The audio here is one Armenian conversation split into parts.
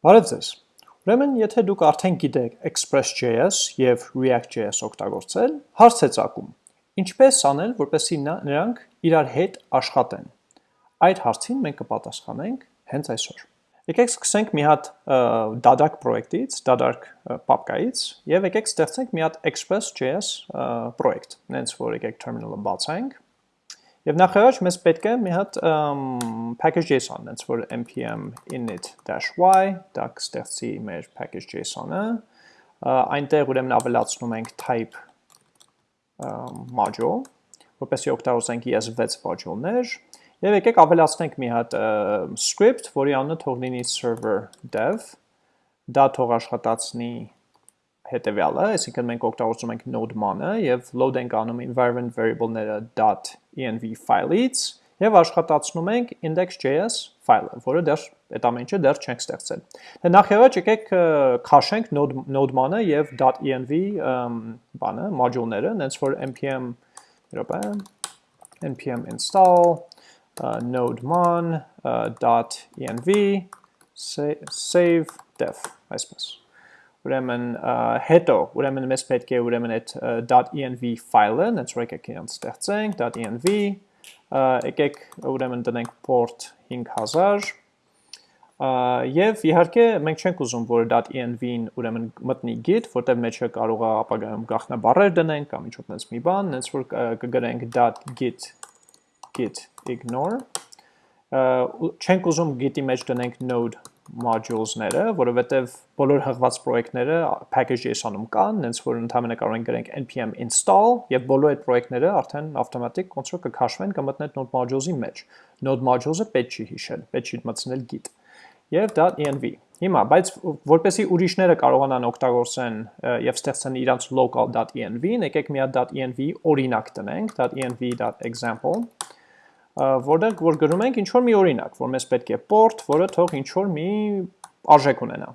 Բարև ձեզ։ Ուրեմն, եթե դուք արդեն գիտեք Express.js եւ React.js օգտագործել, հարց է ծագում. ինչպես անել, որպեսզի նրանք իրար հետ աշխատեն։ Այդ հարցին մենք կպատասխանենք հենց այսօր։ Եկեք սկսենք մի հատ դադարք պրոյեկտից, դադարք պապկայից եւ եկեք ստեղծենք մի հատ Express.js պրոյեկտ։ Նենց որ եկեք terminal-ը բացենք Եվ նախարար մեզ պետք է մի հատ package.json, այնց որ npm init-y, դա կստեղծի մեր package.json-ը, այնտեղ ուրեմն ավելացնում ենք type module, որպեսի օգտագործենք ES6 module-ներ, եւ եկեք ավելացնենք մի հատ script, որի անունը թող լինի server dev, դա թող աշխատացնի հետևյալը, այսինքն մենք օգտագործում ենք node-man-ը եւ load ենք անում environment variable-ները .env ֆայլից եւ աշխատացնում ենք index.js ֆայլը, որը դեռ այդ ամեն ինչը դեռ չենք ստեղծել։ Դե նախևաճ եկեք քաշենք node-man-ը եւ .env բանը, module-ները, այնց որ npm րոպե npm install node-man.env save dev այսպես ուրեմն հետո ուրեմն մեզ պետք է ուրեմն այդ .env ֆայլը, որ եկեք իրան ստեղծենք .env եկեք ուրեմն տնենք port 5000 եւ իհարկե մենք չենք ուզում որ .env-ին ուրեմն մտնի git, որտեղ մեջը կարող է ապագայում գաղտնաբառեր դնենք կամ ինչ-որ տես մի բան, հենց որ կգրենք .git git ignore չենք ուզում git-ի մեջ դնենք node modules-ները, որովհետև բոլոր հղված պրոյեկտները package.json-ում կան, հենց որ ընդհանրապես կարող ենք գրենք npm install եւ բոլոր այդ պրոյեկտները արդեն ավտոմատիկ ոնց որ կքաշվեն կմտնեն node modules-ի մեջ։ Node modules-ը պետք չի հիշել, պետք չի մտցնել git եւ .env։ Հիմա, բայց որպեսի ուրիշները կարողանան օգտագործեն եւ ստեղծեն իրանց local.env-ն, եկեք մի հատ .env օրինակ տնենք, .env.example որտեղ որ գրում ենք ինչ որ մի օրինակ, որ մեզ պետք է port, որը թող ինչ որ մի արժեք ունենա։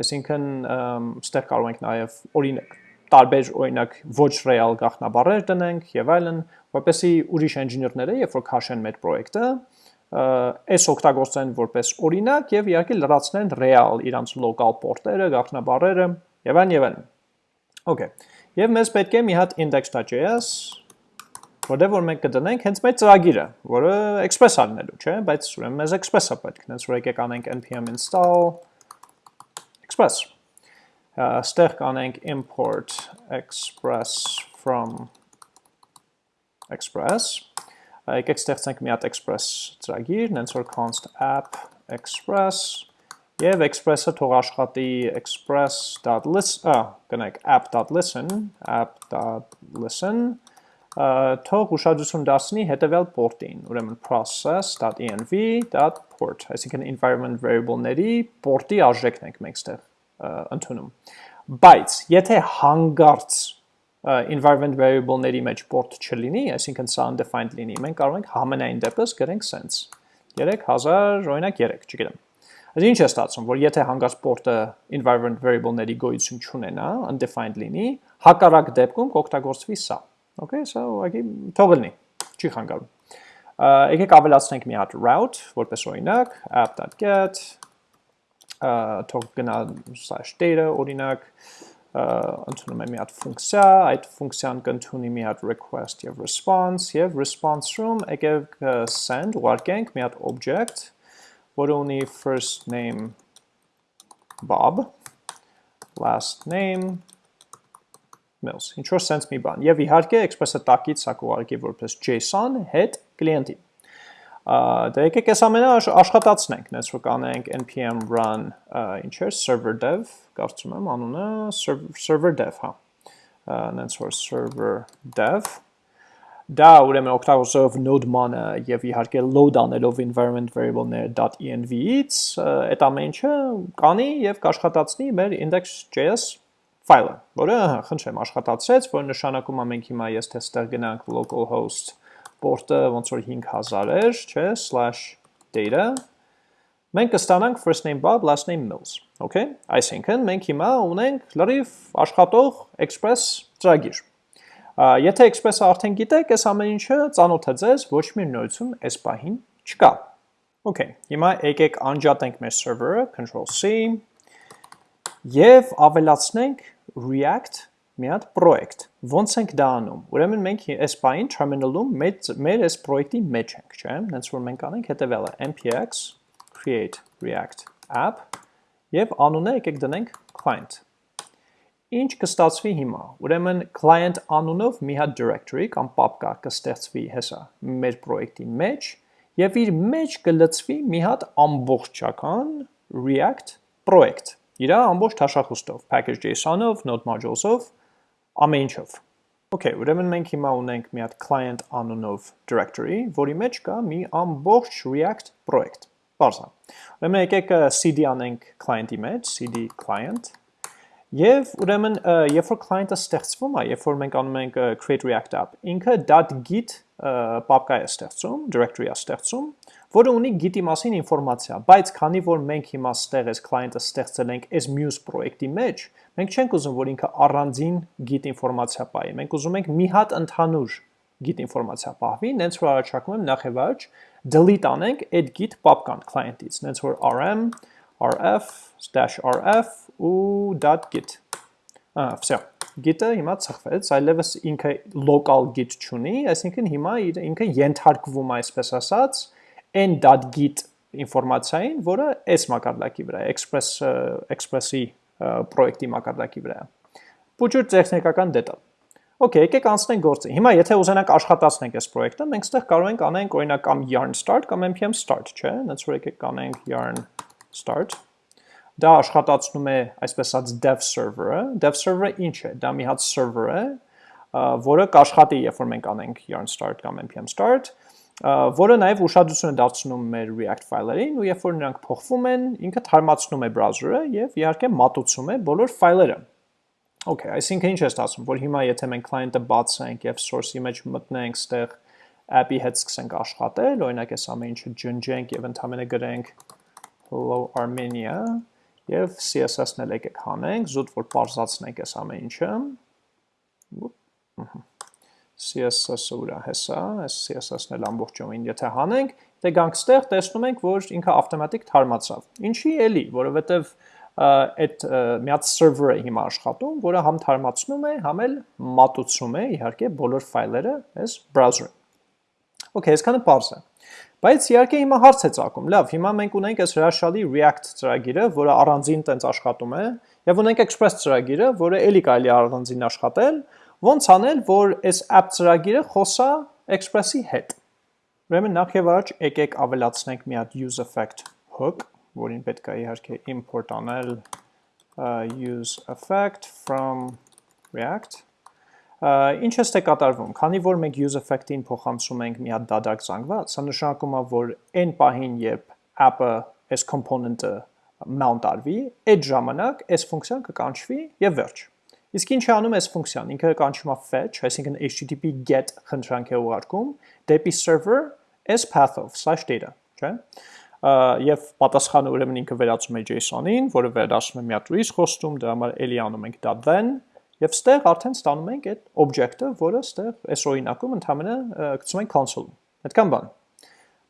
Այսինքն ստեղ կարող ենք նաև օրինակ տարբեր օրինակ ոչ real գաղտնաբառեր տնենք եւ այլն, որպեսզի ուրիշ engineer-ները, երբ որ քաշեն մեր պրոյեկտը, այս օգտագործեն որպես օրինակ եւ իհարկե լրացնեն real իրանց local port-երը, գաղտնաբառերը եւ այլն եւ այլն։ Okay։ Եվ մեզ պետք է մի հատ index.js որտեղ որ մենք կդնենք հենց մեր ծրագիրը, որը express արնելու, չէ, բայց ուրեմն մեզ express-ը պետք, հենց որ եկեք անենք npm install express։ Ստեղ կանենք import express from express։ Եկեք ստեղծենք մի հատ express ծրագիր, հենց որ const app express Եվ express-ը թող աշխատի express.listen, ա, գնանք app.listen, app.listen թող ուշադրություն դարձնի հետևյալ port-ին, ուրեմն process.env.port, այսինքն environment variable-ների port-ի արժեքն ենք մենք ստեղ ընդունում։ Բայց եթե հանգարց environment variable-ների մեջ port չլինի, այսինքն սա undefined լինի, մենք կարող ենք համենայն դեպս գրենք sense 3000, օրինակ 3, չգիտեմ։ Այս ինչ է ստացվում, որ եթե հանգարց port-ը environment variable-ների գոյություն չունենա, undefined լինի, հակառակ դեպքում կօգտագործվի սա։ Okay, so ուղղակի թող լինի, չի խանգարում։ Եկեք ավելացնենք մի հատ route, որպես օրինակ, app.get թող գնա /data օրինակ, ընդունում է մի հատ ֆունկցիա, այդ ֆունկցիան կընդունի մի հատ request եւ response եւ response-ում եկեք send ուղարկենք մի հատ object, որը ունի first name Bob, last name mails, ինչ որ sense մի բան։ Եվ իհարկե express-ը տակից սա կուղարկի որպես JSON հետ կլիենտի։ Դե եկեք այս ամենը աշխատացնենք, նես որ կանենք npm run ինչ էր server dev, կարծում եմ անունը server dev, հա։ Նենց որ server dev դա ուրեմն օգտագործելով node-man-ը եւ իհարկե load անելով environment variable-ներ.env-ից այդ ամեն ինչը կանի եւ կաշխատացնի մեր index.js ֆայլը, որը խնդրեմ աշխատացրեց, որ նշանակում է մենք հիմա ես թե ստեղ գնանք localhost port-ը ոնց որ 5000 էր, չէ, /data մենք կստանանք first name bob, last name mills, okay? Այսինքն մենք հիմա ունենք լրիվ աշխատող express ծրագիր։ Եթե express-ը արդեն գիտեք, այս ամեն ինչը ծանոթ է ձեզ, ոչ մի նորություն այս պահին չկա։ Okay, հիմա եկեք անջատենք մեր server-ը, control C, եւ ավելացնենք React մի հատ project։ Ոնց ենք դա անում։ Ուրեմն մենք այս բային terminal-ում մեր այս պրոյեկտի մեջ ենք, չէ՞։ Հենց որ մենք անենք հետեւելը npx create react app եւ անունը եկեք դնենք client Ինչ կստացվի հիմա։ Ուրեմն client անունով մի հատ directory կամ պապկա կստեղծվի հեսա մեր պրոյեկտի մեջ եւ իր մեջ կլցվի մի հատ ամբողջական React project։ Իրա ամբողջ թաշախուստով, package.json-ով, node modules-ով, ամեն ինչով։ Okay, ուրեմն մենք հիմա ունենք մի հատ client անունով directory, որի մեջ կա մի ամբողջ React project։ Բարձա։ Ուրեմն եկեք cd անենք client-ի մեջ, cd client Եվ ուրեմն երբ որ client-ը ստեղծվում է, երբ որ մենք անում ենք create react app, ինքը .git պապկա է ստեղծում, directory է ստեղծում, որը ունի git-ի մասին ինֆորմացիա, բայց քանի որ մենք հիմա ստեղ այս client-ը ստեղծել ենք այս muse պրոյեկտի մեջ, մենք չենք ուզում, որ ինքը առանձին git ինֆորմացիա պահի, մենք ուզում ենք մի հատ ընդհանուր git ինֆորմացիա պահվի, նենց որ առաջարկում եմ նախ եւ առաջ delete անենք այդ git պապկան client-ից, նենց որ rm rf-rf ու .git։ Ահա, վсё։ Git-ը հիմա ծխվեց, այլևս ինքը local git չունի, այսինքն հիմա ինքը ենթարկվում այսպես ասած, այն .git ինֆորմացիային, որը այս մակարդակի վրա է, Express Express-ի պրոյեկտի մակարդակի վրա է։ Փոքր տեխնիկական դետալ։ Okay, եկեք անցնենք գործի։ Հիմա եթե ուզենանք աշխատացնենք այս պրոյեկտը, մենք ստեղ կարող ենք անենք օրինակ կամ yarn start կամ npm start, չէ՞։ That's որ եկեք անենք yarn start Դա աշխատացնում է այսպես ասած dev server-ը։ Dev server-ը ինչ է։ Դա մի հատ server է, որը կաշխատի, երբ որ մենք անենք yarn start կամ npm start, որը նաև ուշադրություն է դարձնում մեր React ֆայլերին ու երբ որ նրանք փոխվում են, ինքը թարմացնում է browser-ը եւ իհարկե մատուցում է բոլոր ֆայլերը։ Okay, այսինքն ինչ է ստացվում, որ հիմա եթե մենք client-ը բացենք եւ source-ի մեջ մտնենք, ստեղ app-ի հետ սկսենք աշխատել, օրինակ այս ամեն ինչը ջնջենք եւ ընդհանրապես գրենք hello Armenia եւ CSS-ն էլ եկեք հանենք, զուտ որ parзացնենք այս ամեն ինչը։ CSS-ը ուրա հեսա, այս CSS-ն էլ ամբողջովին եթե հանենք, դե գանք ստեղ տեսնում ենք, որ ինքը ավտոմատիկ թարմացավ։ Ինչի էլի, որովհետեւ այդ մի հատ server-ը հիմա աշխատում, որը համ թարմացնում է, համ էլ մատուցում է իհարկե բոլոր ֆայլերը այս browser-ում։ Okay, այսքանը པարզ է։ Բայց իհարկե հիմա հարց է ցակում։ Լավ, հիմա մենք ունենք այս հրաշալի React ծրագիրը, որը առանձին տենց աշխատում է, եւ ունենք Express ծրագիրը, որը էլի կարելի առանձին աշխատել, ոնց անել, որ այս app ծրագիրը խոսա Express-ի հետ։ Ուրեմն նախ եւ առաջ եկեք ավելացնենք մի հատ use effect hook, որին պետք է իհարկե import անել use effect from React. Ինչ է ստե կատարվում, քանի որ մենք use effect-ին փոխանցում ենք մի հատ դադարք զանգված, սա նշանակում է, որ այն պահին, երբ app-ը այս component-ը mount արվի, այդ ժամանակ այս ֆունկցիան կկանչվի եւ վերջ։ Իսկ ինչ է անում այս ֆունկցիան։ Ինքը կանչում է fetch, այսինքն http get խնդրանք է ուղարկում դեպի server այս path-ով /data, չէ՞։ Եվ պատասխանը ուրեմն ինքը վերածում է JSON-ին, որը վերածում է մի հատ risk հոստում, դրա համար էլի անում ենք .then Եվ ստեղ արդեն ստանում ենք այդ օբյեկտը, որը ստեղ այս օրինակում ընդհանրապես գցում ենք console-ում։ Այդքան բան։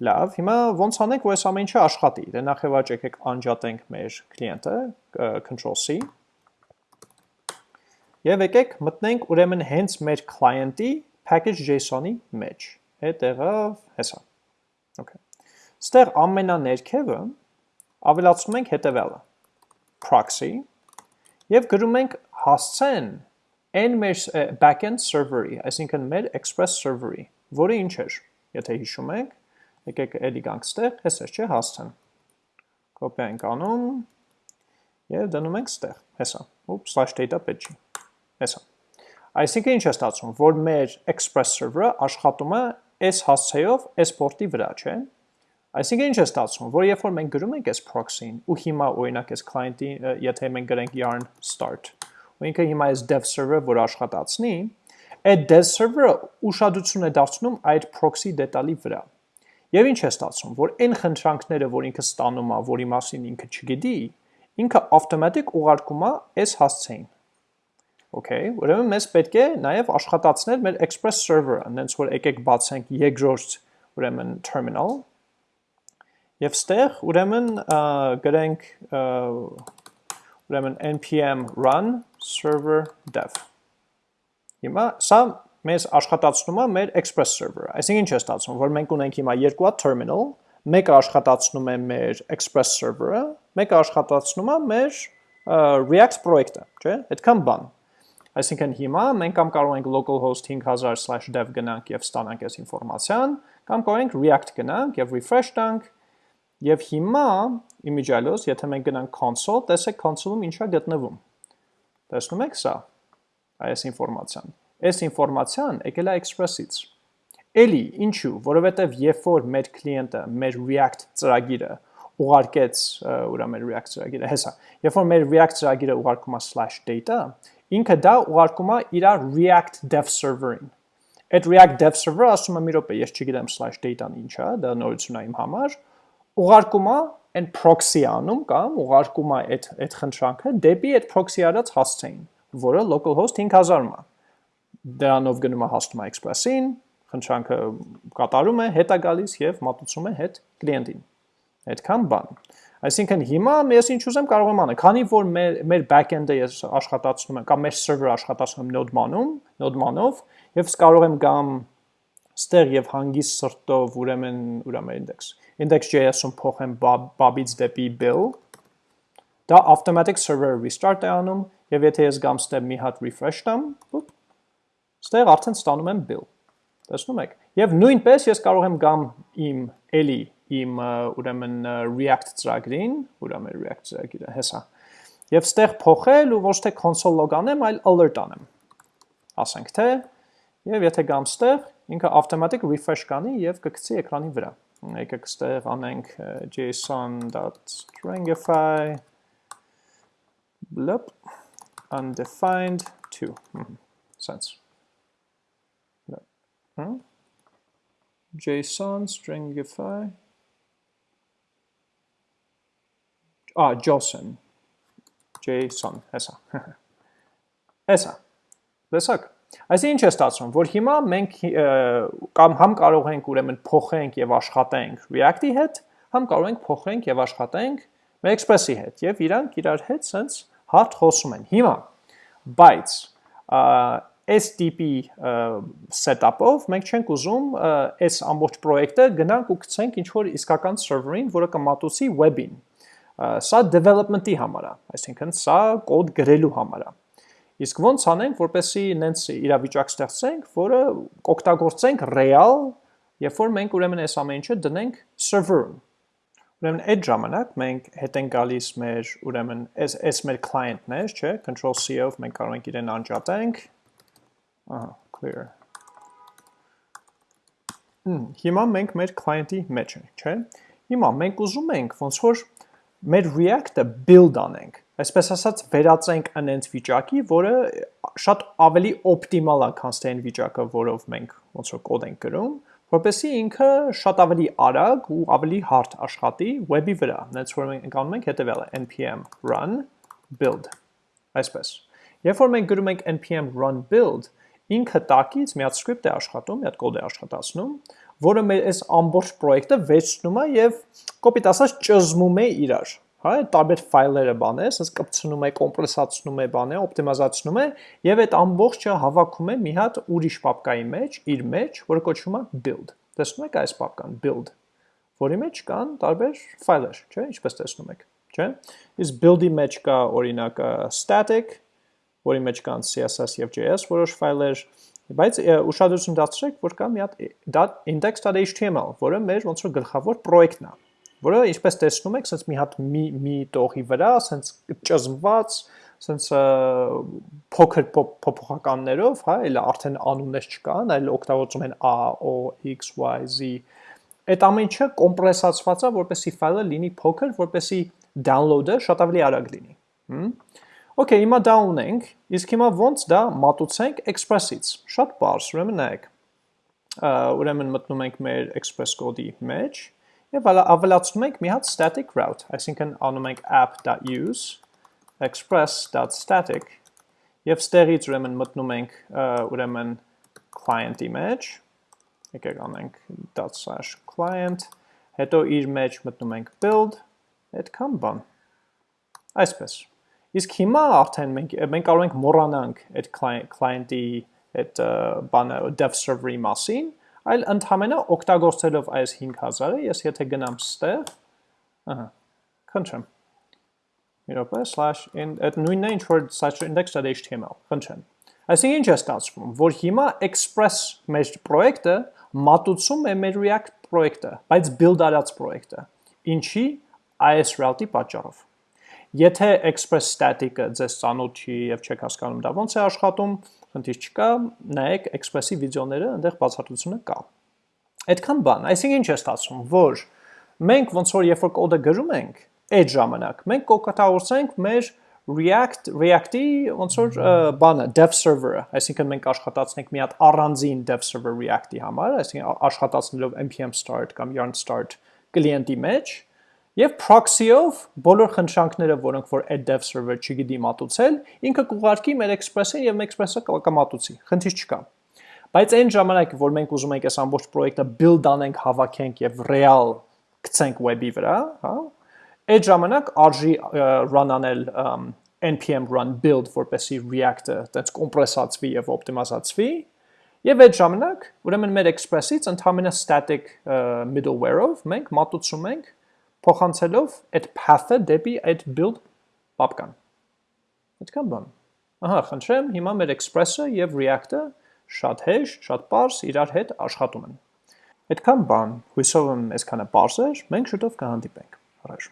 Լավ, հիմա ոնց անենք, որ այս ամեն ինչը աշխատի։ Դե նախ եւ առաջ եկեք անջատենք մեր կլիենտը, control C։ Եվ եկեք մտնենք ուրեմն հենց մեր client-ի package.json-ի մեջ։ եղավ հեսա։ Okay։ Ստեղ ամենաներքևը ավելացնում ենք հետևյալը. proxy եւ գրում ենք հասցեն այն մեր backend server-ի, այսինքն մեր Express server-ի, որը ինչ էր, եթե հիշում եք, եկեք էլի գանք ստեղ, հես էր չէ, հասցեն։ Կոպիա ենք անում եւ դնում ենք ստեղ, հեսա։ Ուպ slash data պետք չի։ Հեսա։ Այսինքն ինչ է ստացվում, որ մեր Express server-ը աշխատում է այս հասցեով, այս port-ի վրա, չէ՞։ Այսինքն ինչ է ստացվում, որ երբ որ մենք գրում ենք այս proxy-ին ու հիմա օրինակ այս client-ի, եթե մենք գրենք yarn start, ու ինքը հիմա այս dev server-ը որ աշխատացնի, այդ dev server-ը ուշադրություն է դարձնում այդ proxy դետալի վրա։ Եվ ինչ է ստացվում, որ այն խնդրանքները, որ ինքը ստանում է, որի մասին ինքը չգիտի, ինքը ավտոմատիկ ուղարկում է այս հասցեին։ Okay, ուրեմն մեզ պետք է նաև աշխատացնել մեր Express server-ը, այնց որ եկեք բացենք երկրորդ ուրեմն terminal Եվ ստեղ ուրեմն գրենք ուրեմն npm run server dev։ Հիմա սա մեզ աշխատացնում է մեր express server-ը։ Այսինքն ինչ է ստացվում, որ մենք ունենք հիմա երկու հատ terminal, մեկը աշխատացնում է մեր express server-ը, մեկը աշխատացնում է մեր React պրոյեկտը, չէ՞։ Այդքան բան։ Այսինքն հիմա մենք կամ կարող ենք localhost 5000/dev գնանք եւ ստանանք այս ինֆորմացիան, կամ կարող ենք React գնանք եւ refresh տանք Եվ հիմա իմիջիալոս, եթե մենք գնանք console, տեսեք console-ում ինչա գտնվում։ Տեսնում եք սա, այս ինֆորմացիան։ Այս ինֆորմացիան եկել է Express-ից։ Էլի, ինչու, որովհետև երբ որ մեր կլիենտը մեր React ծրագիրը ուղարկեց, ուրա մեր React ծրագիրը, հեսա, երբ որ մեր React ծրագիրը ուղարկում է /data, ինքը դա ուղարկում է իր React dev server-ին։ Այդ React dev server-ը ասում է մի րոպե, ես չգիտեմ /data-ն ինչ է, դա նորություն է իմ համար, ուղարկում է այն proxy անում կամ ուղարկում է այդ այդ խնդրանքը դեպի այդ proxy արած հասցեին, որը localhost 5000-ում է։ Դրանով գնում է է Express-ին, խնդրանքը կատարում է, հետ է գալիս եւ մատուցում է հետ կլիենտին։ Այդքան բան։ Այսինքն հիմա ես ինչ ուզեմ կարող եմ անել, քանի որ մեր մեր backend-ը ես աշխատացնում եմ կամ մեր server-ը աշխատացնում եմ Node-ման-ում, Node-մանով, եւ կարող եմ գամ ստեղ եւ հանգիստ սրտով ուրեմն ուրեմն index index.js-ում փոխեմ bob-ից դեպի bill դա automatic server restart է անում եւ եթե ես գամ ստեղ մի հատ refresh տամ ստեղ արդեն ստանում եմ bill տեսնում եք եւ նույնպես ես կարող եմ գամ իմ էլի իմ ուրեմն react ծրագրին ուրեմն react ծրագիրը հեսա եւ ստեղ փոխել ու ոչ թե console log անեմ այլ alert անեմ ասենք թե եւ եթե գամ ստեղ ինքը automatic refresh կանի եւ կգցի էկրանի վրա։ Եկեք ստեղ անենք json.stringify blip undefined 2 sense json stringify ah json json հեսա հեսա լսակ Այս ինչ է ստացվում, որ հիմա մենք կամ համ կարող ենք ուրեմն փոխենք եւ աշխատենք React-ի հետ, համ կարող ենք փոխենք եւ աշխատենք Express-ի հետ եւ իրանք իրար հետ sense hard խոսում են։ Հիմա բայց այս տիպի setup-ով մենք չենք ուզում այս ամբողջ պրոյեկտը գնանք ու գցենք ինչ որ իսկական server-ին, որը կմատուցի web-ին։ Սա development-ի համար է, այսինքն սա կոդ գրելու համար է։ Իսկ ոնց անենք, որպեսի նենց իրավիճակ ստեղծենք, որը կօգտագործենք real, երբ որ մենք ուրեմն այս ամեն ինչը դնենք server-ում։ Ուրեմն այդ ժամանակ մենք հետ են գալիս մեր ուրեմն այս այս մեր client-ներ, չէ, control C-ով մենք կարող ենք իրեն անջատենք։ Ահա, clear։ Հմ, հիմա մենք մեր client-ի մեջ ենք, չէ։ Հիմա մենք ուզում ենք ոնց որ մեր React-ը build անենք, այսպես ասած վերածենք անենց վիճակի, որը շատ ավելի օպտիմալ է, քան թե այն վիճակը, որով մենք ոնց որ կոդ ենք գրում, որպեսզի ինքը շատ ավելի արագ ու ավելի հարթ աշխատի web-ի վրա։ Նենց որ մենք անում ենք հետևյալը npm run build այսպես։ Երբ որ մենք գրում ենք npm run build, ինքը տակից մի հատ script է աշխատում, մի հատ կոդ է աշխատացնում, որը մեր այս ամբողջ պրոյեկտը վերցնում է եւ կոպիտ ասած ճզմում է իրար հա տարբեր ֆայլերը բան է, ասես կպցնում է, կոմպրեսացնում է, բան է, օպտիմիզացնում է եւ այդ ամբողջը հավաքում է մի հատ ուրիշ պապկայի մեջ, իր մեջ, որը կոչվում է build։ Տեսնում եք այս պապկան build, որի մեջ կան տարբեր ֆայլեր, չէ՞, ինչպես տեսնում եք, չէ՞։ Իսկ build-ի մեջ կա օրինակ static, որի մեջ կան CSS եւ JS որոշ ֆայլեր, Բայց ուշադրություն դարձրեք, որ կա մի հատ index.html, որը մեր ոնց որ գլխավոր պրոյեկտն է, որը ինչպես տեսնում եք, sense մի հատ մի մի տողի վրա, sense ճզմված, sense փոքր փոփոխականներով, հա, այլ արդեն անուններ չկան, այլ օգտագործում են a, o, x, y, z այդ ամեն ինչը կոմպրեսացված է, որպեսզի ֆայլը լինի փոքր, որպեսզի download-ը շատ ավելի արագ լինի։ Հմ Okay, հիմա դա ունենք, իսկ հիմա ոնց դա մատուցենք Express-ից։ Շատ բարձ, ուրեմն նայեք։ Ուրեմն մտնում ենք մեր Express կոդի մեջ եւ ավելացնում ենք մի հատ static route, այսինքն անում ենք app.use express.static եւ ստեղից ուրեմն մտնում ենք ուրեմն client-ի մեջ։ Եկեք անենք ./client հետո իր մեջ մտնում ենք build, այդքան բան։ Այսպես։ Իսկ հիմա արդեն մենք մենք կարող ենք մոռանանք այդ client-ի այդ բանը dev server-ի մասին, այլ ընդհանրապես օգտագործելով այս 5000-ը, ես եթե գնամ ստեղ, ահա, խնդրեմ։ Մի րոպե, in այդ նույնն է ինչ որ index.html, խնդրեմ։ Այսինքն ինչ է ստացվում, որ հիմա Express մեր պրոյեկտը մատուցում է մեր React պրոյեկտը, բայց build արած պրոյեկտը։ Ինչի այս route-ի պատճառով։ Եթե Express static-ը ձեզ ծանոթ չի եւ չեք հասկանում դա ոնց է աշխատում, խնդիր չկա, նայեք Express-ի վիդեոները, այնտեղ բացատրությունը կա։ Այդքան բան, այսինքն ինչ է ստացվում, որ մենք ոնց որ երբ որ կոդը գրում ենք, այդ ժամանակ մենք կօգտագործենք մեր React React-ի ոնց որ բանը dev server-ը, այսինքն մենք աշխատացնենք մի հատ առանձին dev server React-ի համար, այսինքն աշխատացնելով npm start կամ yarn start կլիենտի մեջ եւ proxy-ով բոլոր խնդրանքները, որոնք որ այդ dev server չգիտի մատուցել, ինքը կուղարկի մեր Express-ին եւ Express-ը կմատուցի։ Խնդիր չկա։ Բայց այն ժամանակ, որ մենք ուզում ենք այս ամբողջ պրոյեկտը build անենք, հավաքենք եւ real գցենք web-ի վրա, հա, այդ ժամանակ արժի run անել npm run build, որպեսի React-ը տենց կոմպրեսացվի եւ օպտիմացվի, եւ այդ ժամանակ ուրեմն մեր Express-ից ընդհանրապես static middleware-ով մենք մատուցում ենք փոխանցելով այդ path-ը դեպի այդ build պապկան։ Այդքան բան։ Ահա, խնդրեմ, հիմա մեր Express-ը եւ React-ը շատ հեշտ, շատ པարս իրար հետ աշխատում են։ Այդքան բան, հույսով եմ այսքանը པարս էր, մենք շուտով կհանդիպենք։ Առաջ